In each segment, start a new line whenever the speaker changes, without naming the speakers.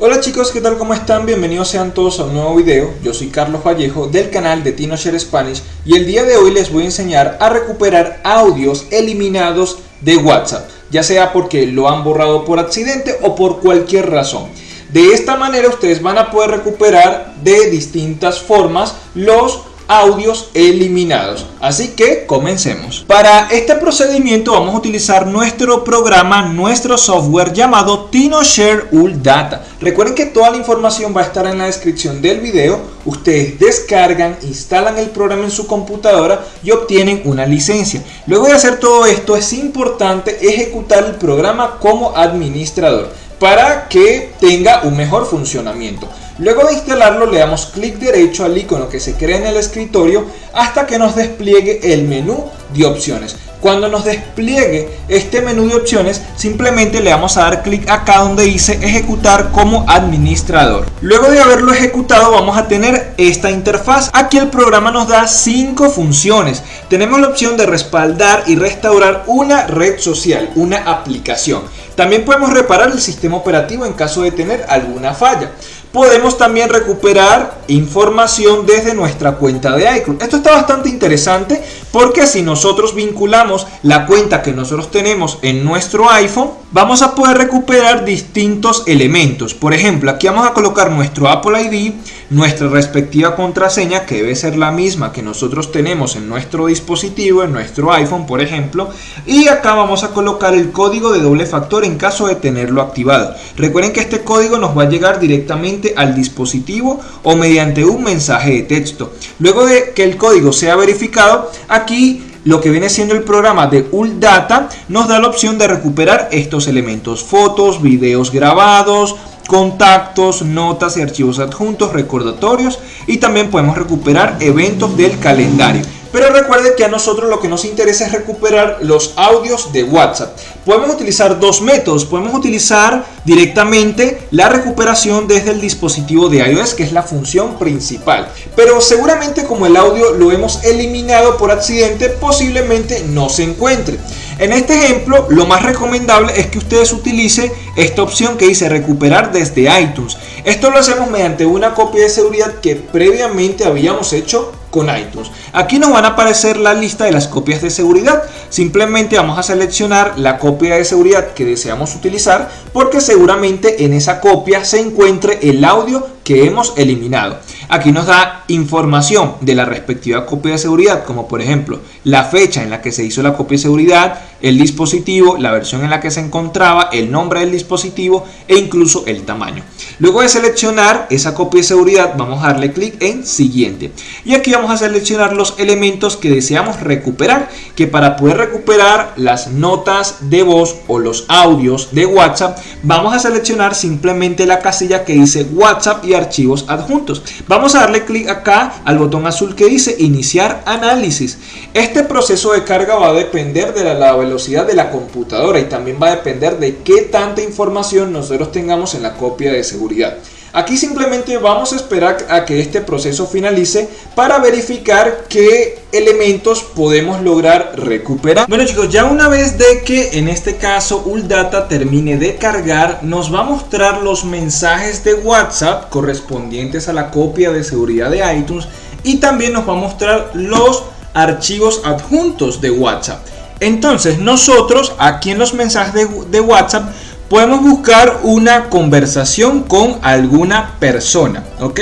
Hola chicos, ¿qué tal? ¿Cómo están? Bienvenidos sean todos a un nuevo video. Yo soy Carlos Vallejo del canal de TinoShare Spanish y el día de hoy les voy a enseñar a recuperar audios eliminados de WhatsApp, ya sea porque lo han borrado por accidente o por cualquier razón. De esta manera ustedes van a poder recuperar de distintas formas los audios eliminados. Así que comencemos. Para este procedimiento vamos a utilizar nuestro programa, nuestro software llamado TinoShare Ul Data. Recuerden que toda la información va a estar en la descripción del video. Ustedes descargan, instalan el programa en su computadora y obtienen una licencia. Luego de hacer todo esto es importante ejecutar el programa como administrador para que tenga un mejor funcionamiento. Luego de instalarlo le damos clic derecho al icono que se crea en el escritorio hasta que nos despliegue el menú de opciones. Cuando nos despliegue este menú de opciones, simplemente le vamos a dar clic acá donde dice ejecutar como administrador. Luego de haberlo ejecutado vamos a tener esta interfaz. Aquí el programa nos da cinco funciones. Tenemos la opción de respaldar y restaurar una red social, una aplicación. También podemos reparar el sistema operativo en caso de tener alguna falla podemos también recuperar información desde nuestra cuenta de iCloud. Esto está bastante interesante porque si nosotros vinculamos la cuenta que nosotros tenemos en nuestro iPhone, vamos a poder recuperar distintos elementos. Por ejemplo, aquí vamos a colocar nuestro Apple ID, nuestra respectiva contraseña, que debe ser la misma que nosotros tenemos en nuestro dispositivo, en nuestro iPhone, por ejemplo. Y acá vamos a colocar el código de doble factor en caso de tenerlo activado. Recuerden que este código nos va a llegar directamente al dispositivo o mediante un mensaje de texto. Luego de que el código sea verificado, aquí lo que viene siendo el programa de ULData nos da la opción de recuperar estos elementos, fotos, videos grabados, contactos, notas y archivos adjuntos, recordatorios y también podemos recuperar eventos del calendario. Pero recuerde que a nosotros lo que nos interesa es recuperar los audios de WhatsApp. Podemos utilizar dos métodos. Podemos utilizar directamente la recuperación desde el dispositivo de iOS, que es la función principal. Pero seguramente como el audio lo hemos eliminado por accidente, posiblemente no se encuentre. En este ejemplo, lo más recomendable es que ustedes utilicen esta opción que dice recuperar desde iTunes. Esto lo hacemos mediante una copia de seguridad que previamente habíamos hecho con iTunes. Aquí nos van a aparecer la lista de las copias de seguridad. Simplemente vamos a seleccionar la copia de seguridad que deseamos utilizar porque seguramente en esa copia se encuentre el audio que hemos eliminado. Aquí nos da información de la respectiva copia de seguridad, como por ejemplo la fecha en la que se hizo la copia de seguridad, el dispositivo, la versión en la que se encontraba, el nombre del dispositivo e incluso el tamaño. Luego de seleccionar esa copia de seguridad, vamos a darle clic en siguiente. Y aquí vamos a seleccionar los elementos que deseamos recuperar, que para poder recuperar las notas de voz o los audios de WhatsApp, vamos a seleccionar simplemente la casilla que dice WhatsApp y archivos adjuntos. Vamos a darle clic acá al botón azul que dice iniciar análisis. Este proceso de carga va a depender de la, velocidad de la computadora y también va a depender de qué tanta información nosotros tengamos en la copia de seguridad. Aquí simplemente vamos a esperar a que este proceso finalice para verificar qué elementos podemos lograr recuperar. Bueno chicos, ya una vez de que en este caso ULDATA termine de cargar, nos va a mostrar los mensajes de WhatsApp correspondientes a la copia de seguridad de iTunes y también nos va a mostrar los archivos adjuntos de WhatsApp. Entonces nosotros aquí en los mensajes de, de WhatsApp podemos buscar una conversación con alguna persona, ¿ok?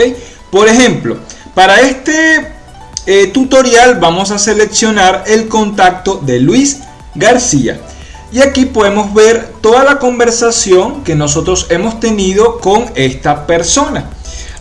Por ejemplo, para este eh, tutorial vamos a seleccionar el contacto de Luis García. Y aquí podemos ver toda la conversación que nosotros hemos tenido con esta persona.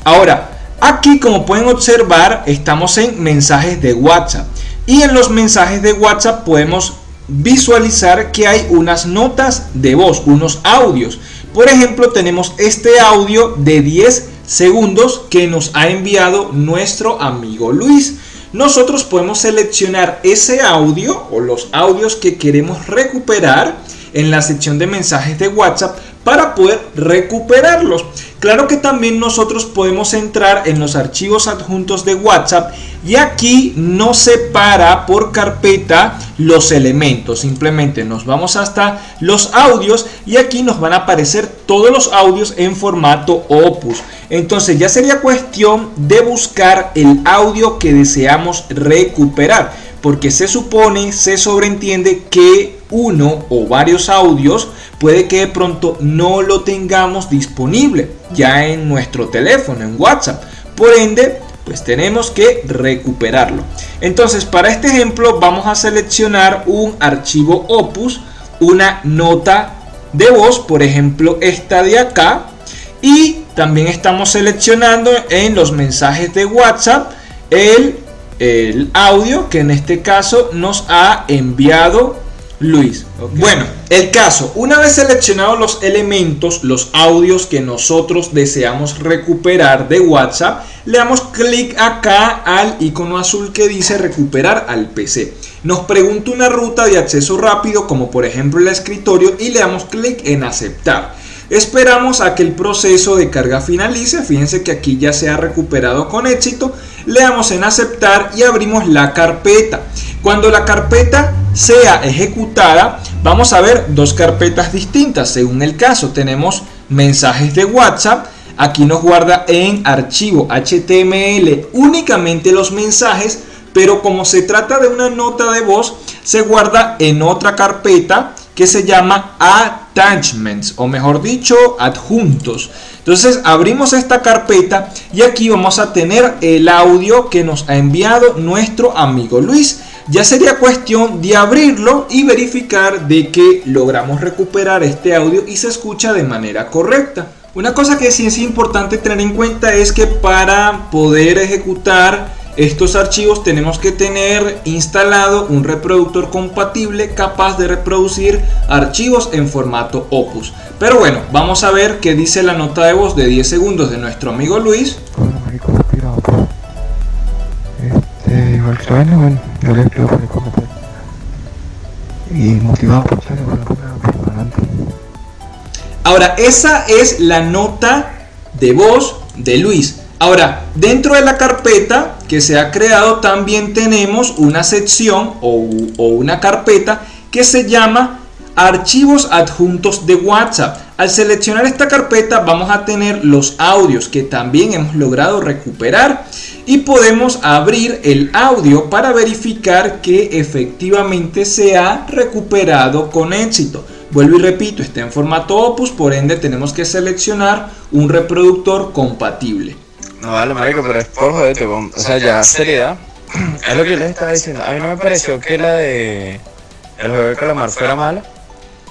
Ahora, aquí como pueden observar, estamos en mensajes de WhatsApp. Y en los mensajes de WhatsApp podemos visualizar que hay unas notas de voz, unos audios. Por ejemplo, tenemos este audio de 10 segundos que nos ha enviado nuestro amigo Luis. Nosotros podemos seleccionar ese audio o los audios que queremos recuperar en la sección de mensajes de WhatsApp para poder recuperarlos. Claro que también nosotros podemos entrar en los archivos adjuntos de WhatsApp y aquí no separa por carpeta los elementos. Simplemente nos vamos hasta los audios y aquí nos van a aparecer todos los audios en formato Opus. Entonces ya sería cuestión de buscar el audio que deseamos recuperar porque se supone, se sobreentiende que uno o varios audios puede que de pronto no lo tengamos disponible ya en nuestro teléfono, en WhatsApp. Por ende, pues tenemos que recuperarlo. Entonces, para este ejemplo vamos a seleccionar un archivo Opus, una nota de voz, por ejemplo, esta de acá. Y también estamos seleccionando en los mensajes de WhatsApp el el audio que en este caso nos ha enviado Luis. Bueno, el caso, una vez seleccionados los elementos, los audios que nosotros deseamos recuperar de WhatsApp, le damos clic acá al icono azul que dice recuperar al PC. Nos pregunta una ruta de acceso rápido como por ejemplo el escritorio y le damos clic en aceptar. Esperamos a que el proceso de carga finalice, fíjense que aquí ya se ha recuperado con éxito, le damos en aceptar y abrimos la carpeta. Cuando la carpeta sea ejecutada, vamos a ver dos carpetas distintas según el caso. Tenemos mensajes de WhatsApp, aquí nos guarda en archivo HTML únicamente los mensajes, pero como se trata de una nota de voz, se guarda en otra carpeta que se llama attachments o mejor dicho adjuntos. Entonces abrimos esta carpeta y aquí vamos a tener el audio que nos ha enviado nuestro amigo Luis. Ya sería cuestión de abrirlo y verificar de que logramos recuperar este audio y se escucha de manera correcta. Una cosa que sí es importante tener en cuenta es que para poder ejecutar estos archivos tenemos que tener instalado un reproductor compatible capaz de reproducir archivos en formato Opus. Pero bueno, vamos a ver qué dice la nota de voz de 10 segundos de nuestro amigo Luis. Este, igual que bueno, yo le explico por Y motivado por Ahora, esa es la nota de voz de Luis. Ahora, dentro de la carpeta que se ha creado también tenemos una sección o, una carpeta que se llama archivos adjuntos de WhatsApp. Al seleccionar esta carpeta vamos a tener los audios que también hemos logrado recuperar y podemos abrir el audio para verificar que efectivamente se ha recuperado con éxito. Vuelvo y repito, está en formato Opus, por ende tenemos que seleccionar un reproductor compatible.
No vale, marico, pero es por joderte, o sea, ya seriedad. Es lo que les estaba diciendo. A mí no me pareció que la de el juego de calamar fuera mala.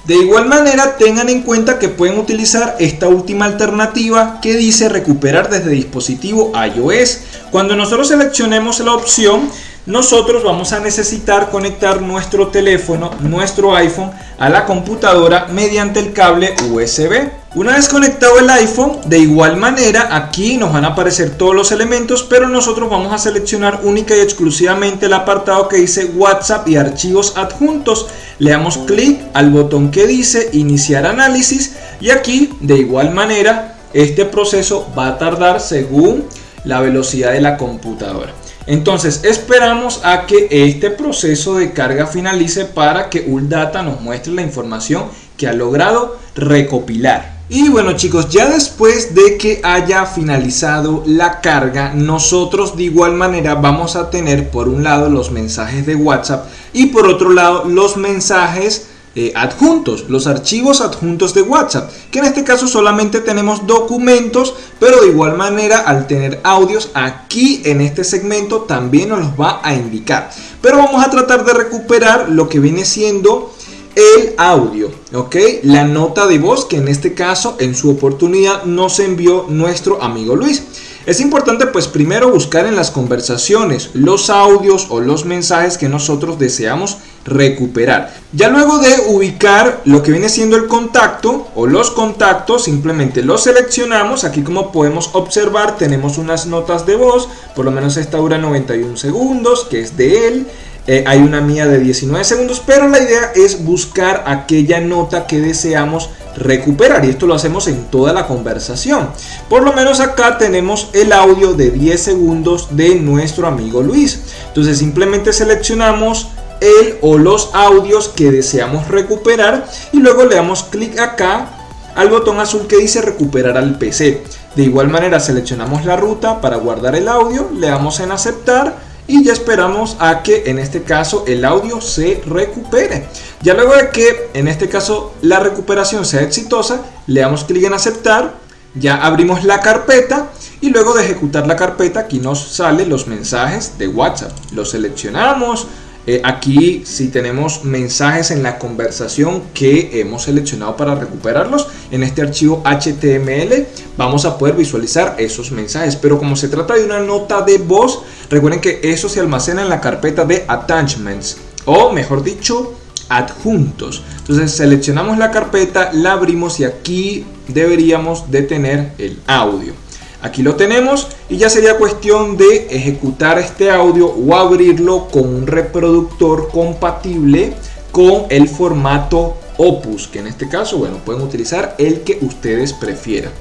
De igual manera, tengan en cuenta que pueden utilizar esta última alternativa que dice recuperar desde dispositivo iOS. Cuando nosotros seleccionemos la opción, nosotros vamos a necesitar conectar nuestro teléfono, nuestro iPhone, a la computadora mediante el cable USB. Una vez conectado el iPhone, de igual manera aquí nos van a aparecer todos los elementos, pero nosotros vamos a seleccionar única y exclusivamente el apartado que dice WhatsApp y archivos adjuntos. Le damos clic al botón que dice iniciar análisis y aquí de igual manera este proceso va a tardar según la velocidad de la computadora. Entonces esperamos a que este proceso de carga finalice para que ULDATA nos muestre la información que ha logrado recopilar. Y bueno chicos, ya después de que haya finalizado la carga, nosotros de igual manera vamos a tener por un lado los mensajes de WhatsApp y por otro lado los mensajes eh, adjuntos, los archivos adjuntos de WhatsApp, que en este caso solamente tenemos documentos, pero de igual manera al tener audios aquí en este segmento también nos los va a indicar. Pero vamos a tratar de recuperar lo que viene siendo el audio, ¿ok? La nota de voz que en este caso en su oportunidad nos envió nuestro amigo Luis. Es importante pues primero buscar en las conversaciones los audios o los mensajes que nosotros deseamos recuperar. Ya luego de ubicar lo que viene siendo el contacto o los contactos, simplemente los seleccionamos. Aquí como podemos observar tenemos unas notas de voz, por lo menos esta dura 91 segundos, que es de él. Eh, hay una mía de 19 segundos, pero la idea es buscar aquella nota que deseamos recuperar y esto lo hacemos en toda la conversación. Por lo menos acá tenemos el audio de 10 segundos de nuestro amigo Luis. Entonces simplemente seleccionamos el o los audios que deseamos recuperar y luego le damos clic acá al botón azul que dice recuperar al PC. De igual manera seleccionamos la ruta para guardar el audio, le damos en aceptar y ya esperamos a que en este caso el audio se recupere. Ya luego de que en este caso la recuperación sea exitosa, le damos clic en aceptar, ya abrimos la carpeta y luego de ejecutar la carpeta aquí nos salen los mensajes de WhatsApp. Los seleccionamos, eh, aquí si tenemos mensajes en la conversación que hemos seleccionado para recuperarlos. En este archivo HTML vamos a poder visualizar esos mensajes. Pero como se trata de una nota de voz recuerden que eso se almacena en la carpeta de attachments o mejor dicho adjuntos. Entonces seleccionamos la carpeta la abrimos y aquí deberíamos de tener el audio Aquí lo tenemos y ya sería cuestión de ejecutar este audio o abrirlo con un reproductor compatible con el formato Opus, que en este caso, bueno, pueden utilizar el que ustedes prefieran.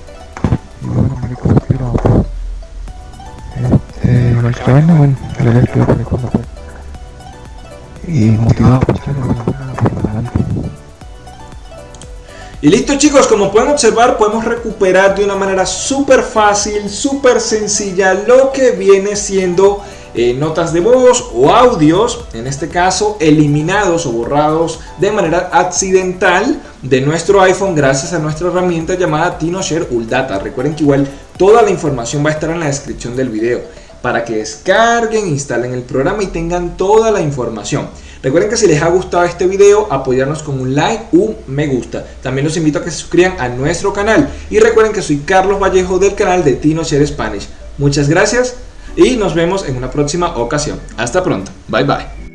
por Y listo chicos, como pueden observar podemos recuperar de una manera súper fácil, súper sencilla lo que viene siendo eh, notas de voz o audios, en este caso eliminados o borrados de manera accidental de nuestro iPhone gracias a nuestra herramienta llamada TinoShare Uldata. Recuerden que igual toda la información va a estar en la descripción del video para que descarguen, instalen el programa y tengan toda la información. Recuerden que si les ha gustado este video, apoyarnos con un like, un me gusta. También los invito a que se suscriban a nuestro canal. Y recuerden que soy Carlos Vallejo del canal de Tino Share Spanish. Muchas gracias y nos vemos en una próxima ocasión. Hasta pronto. Bye bye.